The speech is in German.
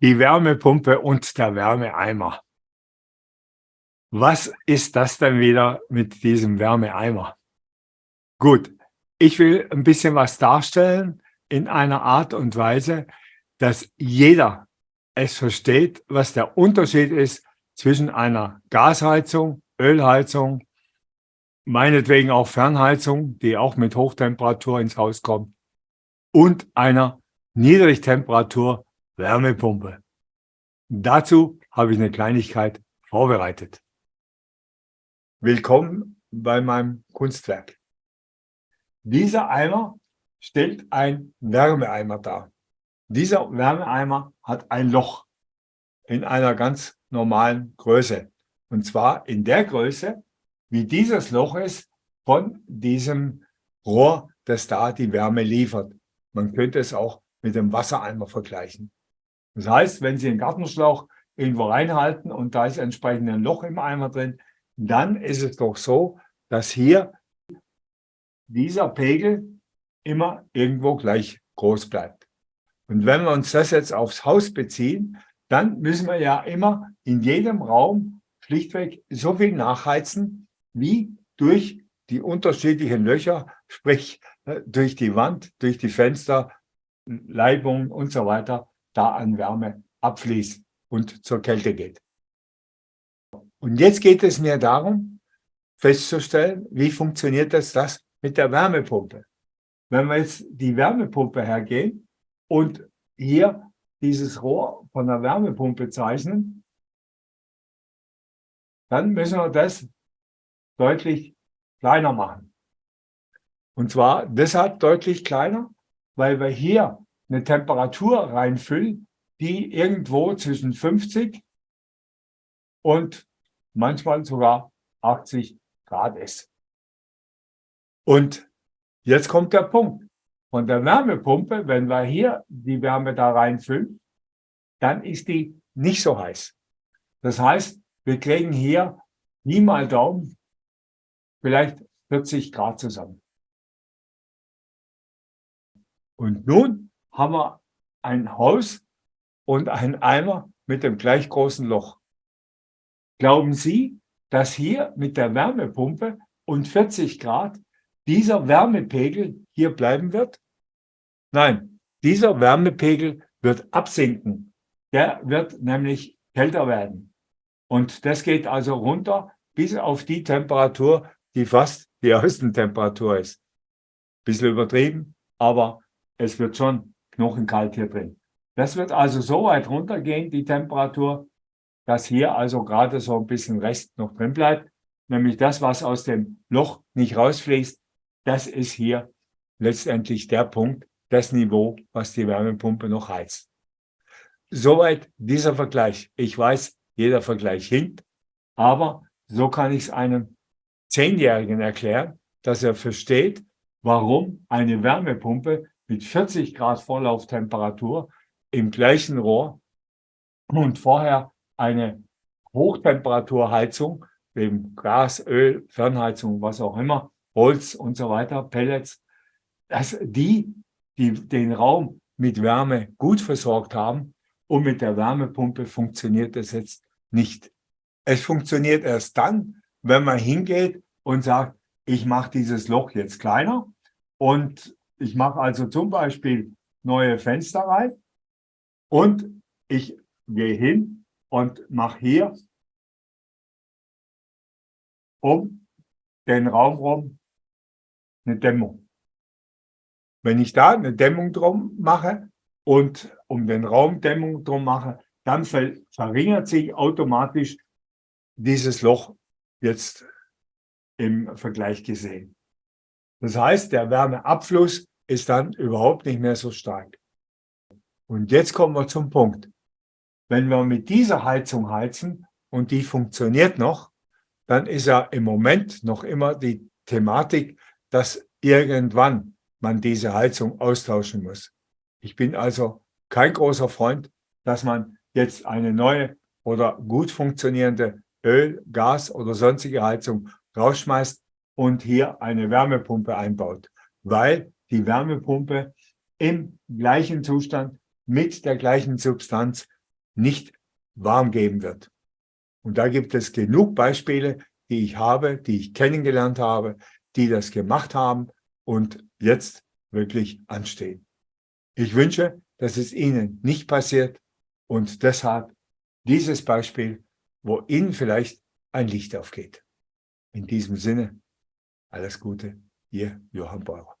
die Wärmepumpe und der Wärmeeimer. Was ist das denn wieder mit diesem Wärmeeimer? Gut, ich will ein bisschen was darstellen in einer Art und Weise, dass jeder es versteht, was der Unterschied ist zwischen einer Gasheizung, Ölheizung, meinetwegen auch Fernheizung, die auch mit Hochtemperatur ins Haus kommt, und einer Niedrigtemperatur Wärmepumpe. Dazu habe ich eine Kleinigkeit vorbereitet. Willkommen bei meinem Kunstwerk. Dieser Eimer stellt ein Wärmeeimer dar. Dieser Wärmeeimer hat ein Loch in einer ganz normalen Größe. Und zwar in der Größe, wie dieses Loch ist von diesem Rohr, das da die Wärme liefert. Man könnte es auch mit dem Wassereimer vergleichen. Das heißt, wenn Sie einen Gartenschlauch irgendwo reinhalten und da ist entsprechend ein Loch im Eimer drin, dann ist es doch so, dass hier dieser Pegel immer irgendwo gleich groß bleibt. Und wenn wir uns das jetzt aufs Haus beziehen, dann müssen wir ja immer in jedem Raum schlichtweg so viel nachheizen, wie durch die unterschiedlichen Löcher, sprich äh, durch die Wand, durch die Fenster, Leibung und so weiter, da an Wärme abfließt und zur Kälte geht. Und jetzt geht es mir darum, festzustellen, wie funktioniert das, das mit der Wärmepumpe. Wenn wir jetzt die Wärmepumpe hergehen und hier dieses Rohr von der Wärmepumpe zeichnen, dann müssen wir das deutlich kleiner machen. Und zwar deshalb deutlich kleiner, weil wir hier eine Temperatur reinfüllen, die irgendwo zwischen 50 und manchmal sogar 80 Grad ist. Und jetzt kommt der Punkt. Von der Wärmepumpe, wenn wir hier die Wärme da reinfüllen, dann ist die nicht so heiß. Das heißt, wir kriegen hier nie mal Daumen vielleicht 40 Grad zusammen. Und nun haben wir ein Haus und einen Eimer mit dem gleich großen Loch. Glauben Sie, dass hier mit der Wärmepumpe und 40 Grad dieser Wärmepegel hier bleiben wird? Nein, dieser Wärmepegel wird absinken. Der wird nämlich kälter werden. Und das geht also runter bis auf die Temperatur, die fast die Außentemperatur ist. Bisschen übertrieben, aber es wird schon knochenkalt hier drin. Das wird also so weit runtergehen, die Temperatur, dass hier also gerade so ein bisschen Rest noch drin bleibt. Nämlich das, was aus dem Loch nicht rausfließt, das ist hier letztendlich der Punkt, das Niveau, was die Wärmepumpe noch heizt. Soweit dieser Vergleich. Ich weiß, jeder Vergleich hinkt, aber so kann ich es einem Zehnjährigen erklären, dass er versteht, warum eine Wärmepumpe mit 40 Grad Vorlauftemperatur im gleichen Rohr und vorher eine Hochtemperaturheizung, eben Gas, Öl, Fernheizung, was auch immer, Holz und so weiter, Pellets, dass die, die den Raum mit Wärme gut versorgt haben und mit der Wärmepumpe funktioniert das jetzt nicht. Es funktioniert erst dann, wenn man hingeht und sagt, ich mache dieses Loch jetzt kleiner und ich mache also zum Beispiel neue Fenster rein und ich gehe hin und mache hier um den Raum rum eine Dämmung. Wenn ich da eine Dämmung drum mache und um den Raum Dämmung drum mache, dann verringert sich automatisch dieses Loch jetzt im Vergleich gesehen. Das heißt, der Wärmeabfluss ist dann überhaupt nicht mehr so stark. Und jetzt kommen wir zum Punkt. Wenn wir mit dieser Heizung heizen und die funktioniert noch, dann ist ja im Moment noch immer die Thematik, dass irgendwann man diese Heizung austauschen muss. Ich bin also kein großer Freund, dass man jetzt eine neue oder gut funktionierende Öl, Gas oder sonstige Heizung rausschmeißt und hier eine Wärmepumpe einbaut, weil die Wärmepumpe im gleichen Zustand mit der gleichen Substanz nicht warm geben wird. Und da gibt es genug Beispiele, die ich habe, die ich kennengelernt habe, die das gemacht haben und jetzt wirklich anstehen. Ich wünsche, dass es Ihnen nicht passiert und deshalb dieses Beispiel, wo Ihnen vielleicht ein Licht aufgeht. In diesem Sinne, alles Gute, Ihr Johann Beurer.